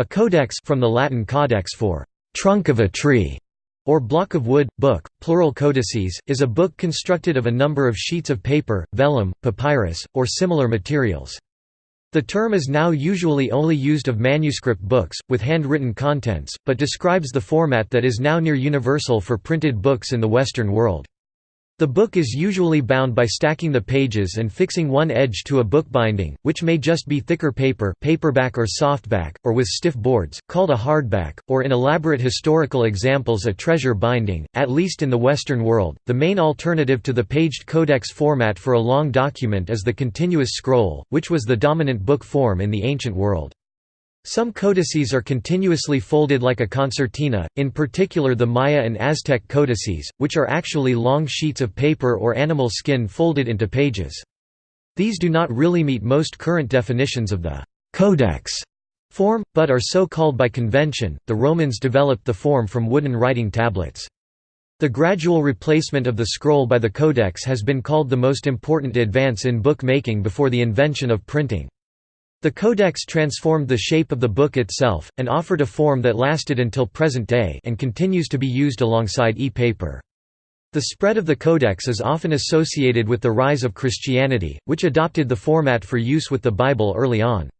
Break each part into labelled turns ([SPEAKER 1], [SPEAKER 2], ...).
[SPEAKER 1] A codex from the Latin caudex for trunk of a tree or block of wood, book, plural codices, is a book constructed of a number of sheets of paper, vellum, papyrus, or similar materials. The term is now usually only used of manuscript books, with handwritten contents, but describes the format that is now near universal for printed books in the Western world. The book is usually bound by stacking the pages and fixing one edge to a book binding, which may just be thicker paper paperback or softback, or with stiff boards, called a hardback, or in elaborate historical examples a treasure binding. At least in the Western world, the main alternative to the paged codex format for a long document is the continuous scroll, which was the dominant book form in the ancient world. Some codices are continuously folded like a concertina, in particular the Maya and Aztec codices, which are actually long sheets of paper or animal skin folded into pages. These do not really meet most current definitions of the «codex» form, but are so called by convention. The Romans developed the form from wooden writing tablets. The gradual replacement of the scroll by the codex has been called the most important advance in book making before the invention of printing. The codex transformed the shape of the book itself, and offered a form that lasted until present day and continues to be used alongside e-paper. The spread of the codex is often associated with the rise of Christianity, which adopted the format for use with the Bible early on.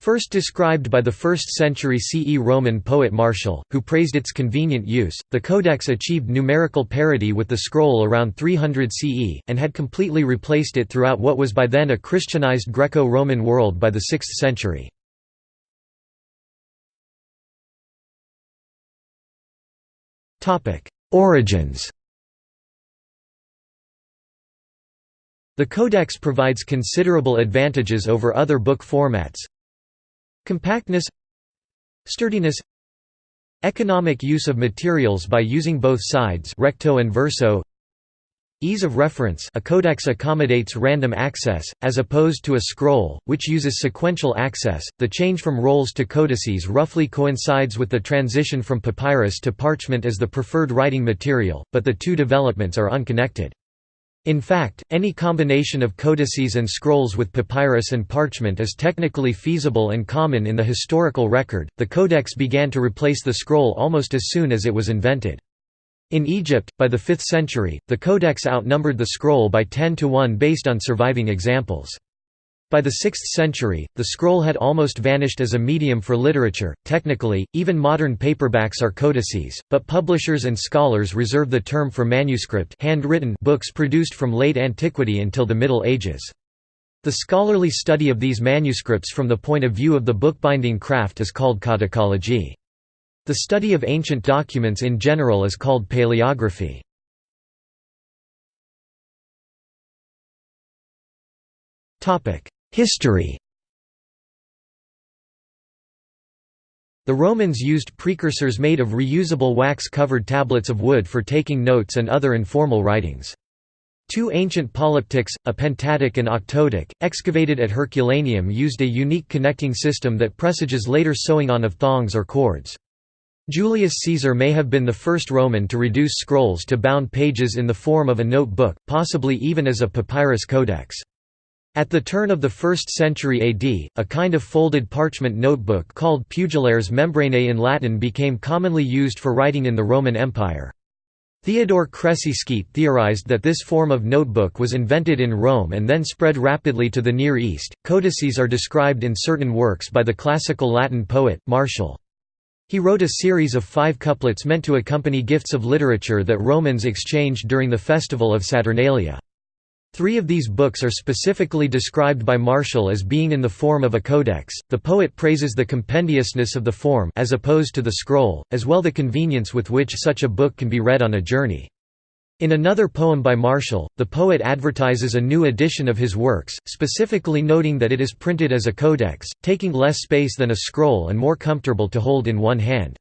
[SPEAKER 1] First described by the 1st century CE Roman poet Martial, who praised its convenient use, the Codex achieved numerical parity with the scroll around 300 CE, and had completely replaced it throughout what was by then a Christianized Greco-Roman world by the 6th century. Origins The Codex provides considerable advantages over other book formats, Compactness Sturdiness Economic use of materials by using both sides recto and verso Ease of reference a codex accommodates random access, as opposed to a scroll, which uses sequential access. The change from rolls to codices roughly coincides with the transition from papyrus to parchment as the preferred writing material, but the two developments are unconnected. In fact, any combination of codices and scrolls with papyrus and parchment is technically feasible and common in the historical record. The codex began to replace the scroll almost as soon as it was invented. In Egypt, by the 5th century, the codex outnumbered the scroll by 10 to 1 based on surviving examples. By the 6th century, the scroll had almost vanished as a medium for literature. Technically, even modern paperbacks are codices, but publishers and scholars reserve the term for manuscript handwritten books produced from late antiquity until the Middle Ages. The scholarly study of these manuscripts from the point of view of the bookbinding craft is called codicology. The study of ancient documents in general is called paleography. Topic: History The Romans used precursors made of reusable wax-covered tablets of wood for taking notes and other informal writings. Two ancient polyptychs, a pentaptych and octoptych, excavated at Herculaneum used a unique connecting system that presages later sewing on of thongs or cords. Julius Caesar may have been the first Roman to reduce scrolls to bound pages in the form of a notebook, possibly even as a papyrus codex. At the turn of the 1st century AD, a kind of folded parchment notebook called pugillares membranae in Latin became commonly used for writing in the Roman Empire. Theodore Cressy theorized that this form of notebook was invented in Rome and then spread rapidly to the Near East. Codices are described in certain works by the classical Latin poet, Martial. He wrote a series of five couplets meant to accompany gifts of literature that Romans exchanged during the festival of Saturnalia. Three of these books are specifically described by Martial as being in the form of a codex. The poet praises the compendiousness of the form as opposed to the scroll, as well the convenience with which such a book can be read on a journey. In another poem by Martial, the poet advertises a new edition of his works, specifically noting that it is printed as a codex, taking less space than a scroll and more comfortable to hold in one hand.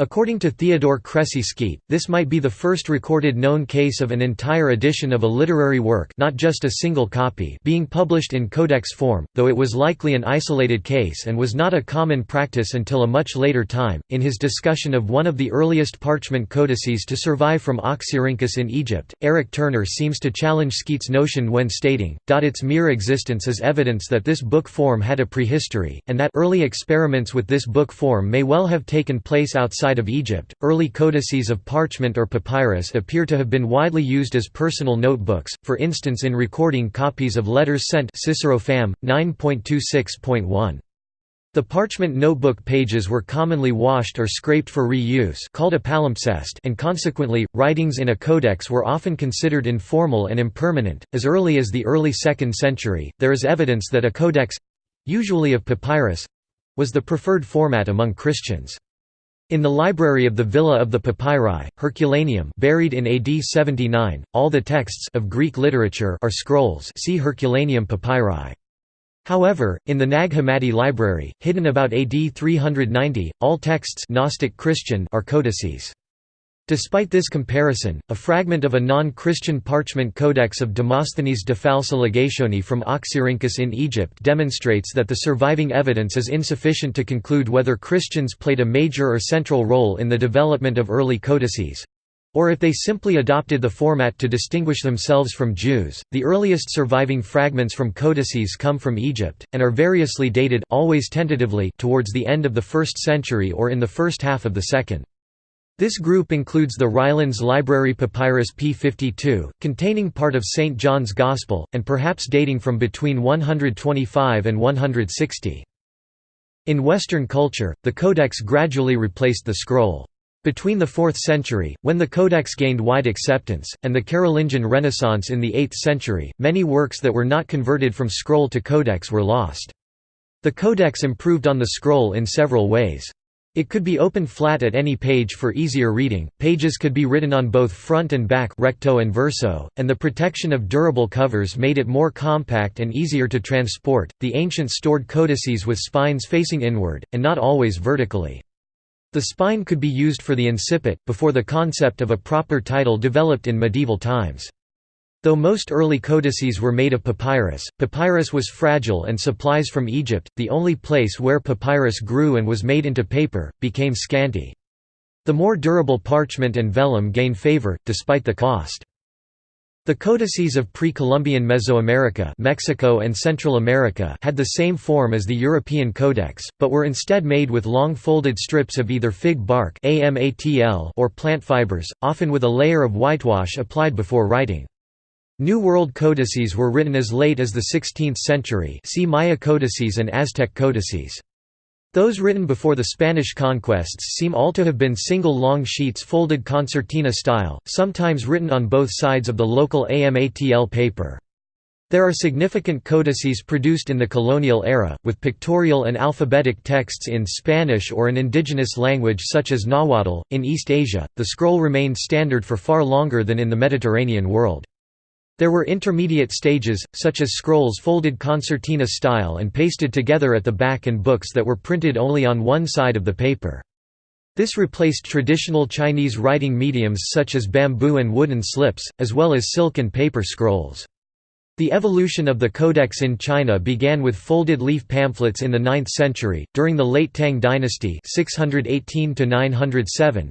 [SPEAKER 1] According to Theodore Skeat, this might be the first recorded known case of an entire edition of a literary work not just a single copy being published in codex form, though it was likely an isolated case and was not a common practice until a much later time. In his discussion of one of the earliest parchment codices to survive from Oxyrhynchus in Egypt, Eric Turner seems to challenge Skeat's notion when stating, its mere existence is evidence that this book form had a prehistory, and that early experiments with this book form may well have taken place outside outside of Egypt, early codices of parchment or papyrus appear to have been widely used as personal notebooks, for instance in recording copies of letters sent Cicero Fam. 9.26.1. The parchment notebook pages were commonly washed or scraped for reuse called a palimpsest and consequently, writings in a codex were often considered informal and impermanent. As early as the early 2nd century, there is evidence that a codex—usually of papyrus—was the preferred format among Christians. In the library of the Villa of the Papyri, Herculaneum buried in AD 79, all the texts of Greek literature are scrolls see Herculaneum papyri. However, in the Nag Hammadi library, hidden about AD 390, all texts Gnostic Christian are codices. Despite this comparison, a fragment of a non-Christian parchment codex of Demosthenes de Falsa from Oxyrhynchus in Egypt demonstrates that the surviving evidence is insufficient to conclude whether Christians played a major or central role in the development of early codices, or if they simply adopted the format to distinguish themselves from Jews. The earliest surviving fragments from codices come from Egypt and are variously dated always tentatively towards the end of the 1st century or in the first half of the 2nd. This group includes the Rylands Library Papyrus P52, containing part of St. John's Gospel, and perhaps dating from between 125 and 160. In Western culture, the codex gradually replaced the scroll. Between the 4th century, when the codex gained wide acceptance, and the Carolingian Renaissance in the 8th century, many works that were not converted from scroll to codex were lost. The codex improved on the scroll in several ways. It could be opened flat at any page for easier reading, pages could be written on both front and back recto and verso, and the protection of durable covers made it more compact and easier to transport. The ancients stored codices with spines facing inward, and not always vertically. The spine could be used for the incipit, before the concept of a proper title developed in medieval times. Though most early codices were made of papyrus, papyrus was fragile and supplies from Egypt, the only place where papyrus grew and was made into paper, became scanty. The more durable parchment and vellum gained favor, despite the cost. The codices of pre-Columbian Mesoamerica Mexico and Central America had the same form as the European codex, but were instead made with long folded strips of either fig bark or plant fibers, often with a layer of whitewash applied before writing. New World codices were written as late as the 16th century see Maya codices and Aztec codices. Those written before the Spanish conquests seem all to have been single long sheets folded concertina style, sometimes written on both sides of the local AMATL paper. There are significant codices produced in the colonial era, with pictorial and alphabetic texts in Spanish or an indigenous language such as Nahuatl. In East Asia, the scroll remained standard for far longer than in the Mediterranean world. There were intermediate stages, such as scrolls folded concertina style and pasted together at the back and books that were printed only on one side of the paper. This replaced traditional Chinese writing mediums such as bamboo and wooden slips, as well as silk and paper scrolls. The evolution of the codex in China began with folded leaf pamphlets in the 9th century, during the late Tang dynasty 618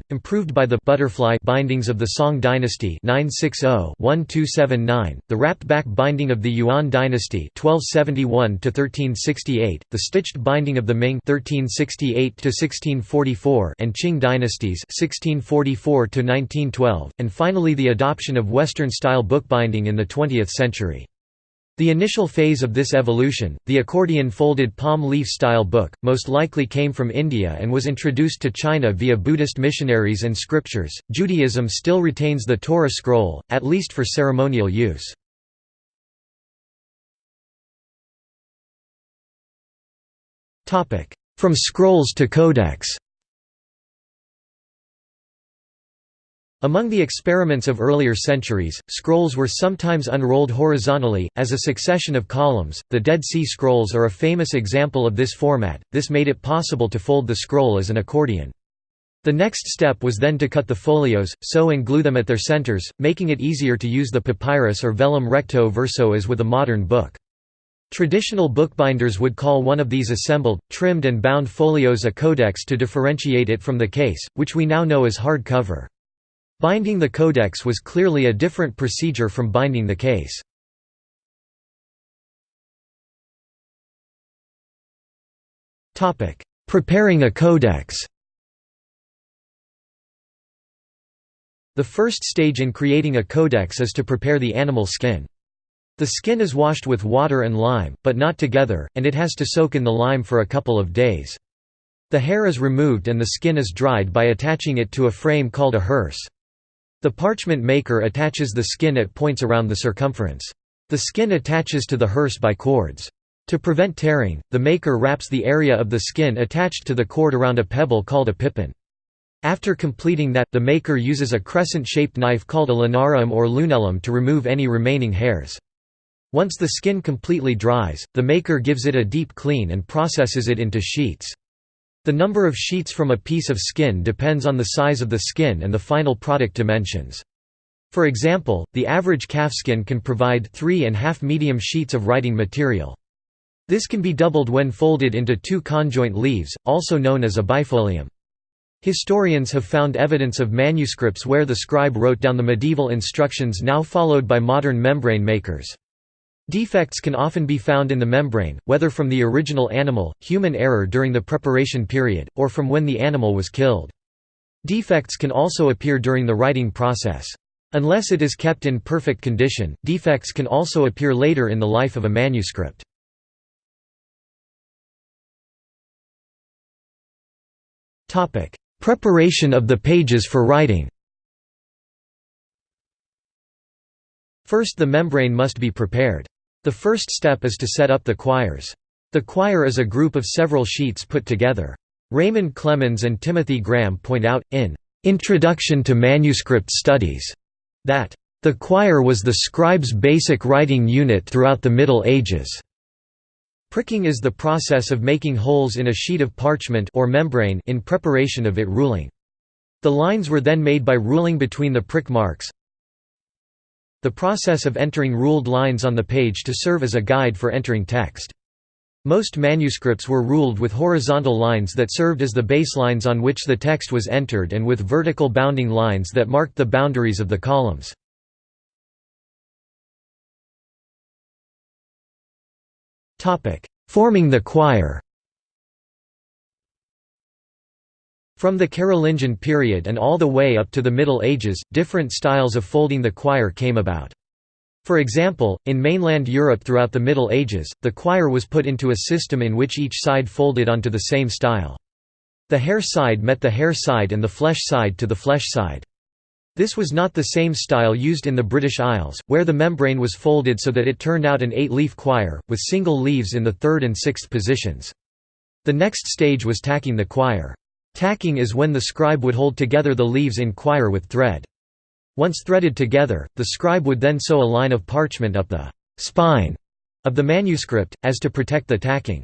[SPEAKER 1] improved by the butterfly bindings of the Song dynasty 960-1279, the wrapped back binding of the Yuan dynasty 1271 the stitched binding of the Ming 1368 and Qing dynasties 1644 and finally the adoption of Western-style bookbinding in the 20th century. The initial phase of this evolution, the accordion folded palm leaf style book, most likely came from India and was introduced to China via Buddhist missionaries and scriptures. Judaism still retains the Torah scroll, at least for ceremonial use. From scrolls to codex Among the experiments of earlier centuries, scrolls were sometimes unrolled horizontally, as a succession of columns. The Dead Sea Scrolls are a famous example of this format, this made it possible to fold the scroll as an accordion. The next step was then to cut the folios, sew and glue them at their centers, making it easier to use the papyrus or vellum recto verso as with a modern book. Traditional bookbinders would call one of these assembled, trimmed and bound folios a codex to differentiate it from the case, which we now know as hard cover. Binding the codex was clearly a different procedure from binding the case. Preparing a codex The first stage in creating a codex is to prepare the animal skin. The skin is washed with water and lime, but not together, and it has to soak in the lime for a couple of days. The hair is removed and the skin is dried by attaching it to a frame called a hearse. The parchment maker attaches the skin at points around the circumference. The skin attaches to the hearse by cords. To prevent tearing, the maker wraps the area of the skin attached to the cord around a pebble called a pippin. After completing that, the maker uses a crescent-shaped knife called a lunarium or lunellum to remove any remaining hairs. Once the skin completely dries, the maker gives it a deep clean and processes it into sheets. The number of sheets from a piece of skin depends on the size of the skin and the final product dimensions. For example, the average calfskin can provide three and half medium sheets of writing material. This can be doubled when folded into two conjoint leaves, also known as a bifolium. Historians have found evidence of manuscripts where the scribe wrote down the medieval instructions now followed by modern membrane makers. Defects can often be found in the membrane, whether from the original animal, human error during the preparation period, or from when the animal was killed. Defects can also appear during the writing process. Unless it is kept in perfect condition, defects can also appear later in the life of a manuscript. Preparation of the pages for writing First the membrane must be prepared. The first step is to set up the quires. The quire is a group of several sheets put together. Raymond Clemens and Timothy Graham point out, in "'Introduction to Manuscript Studies' that the quire was the scribe's basic writing unit throughout the Middle Ages. Pricking is the process of making holes in a sheet of parchment or membrane in preparation of it ruling. The lines were then made by ruling between the prick marks. The process of entering ruled lines on the page to serve as a guide for entering text. Most manuscripts were ruled with horizontal lines that served as the baselines on which the text was entered and with vertical bounding lines that marked the boundaries of the columns. Forming the quire From the Carolingian period and all the way up to the Middle Ages, different styles of folding the quire came about. For example, in mainland Europe throughout the Middle Ages, the quire was put into a system in which each side folded onto the same style. The hair side met the hair side and the flesh side to the flesh side. This was not the same style used in the British Isles, where the membrane was folded so that it turned out an eight-leaf quire, with single leaves in the third and sixth positions. The next stage was tacking the quire. Tacking is when the scribe would hold together the leaves in quire with thread. Once threaded together, the scribe would then sew a line of parchment up the «spine» of the manuscript, as to protect the tacking.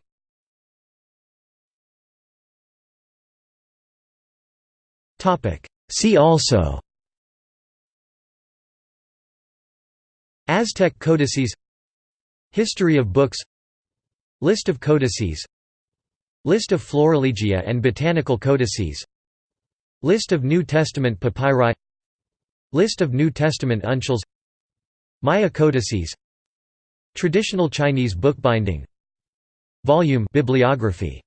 [SPEAKER 1] See also Aztec codices History of books List of codices List of Florilegia and botanical codices. List of New Testament papyri. List of New Testament uncials Maya codices. Traditional Chinese bookbinding. Volume bibliography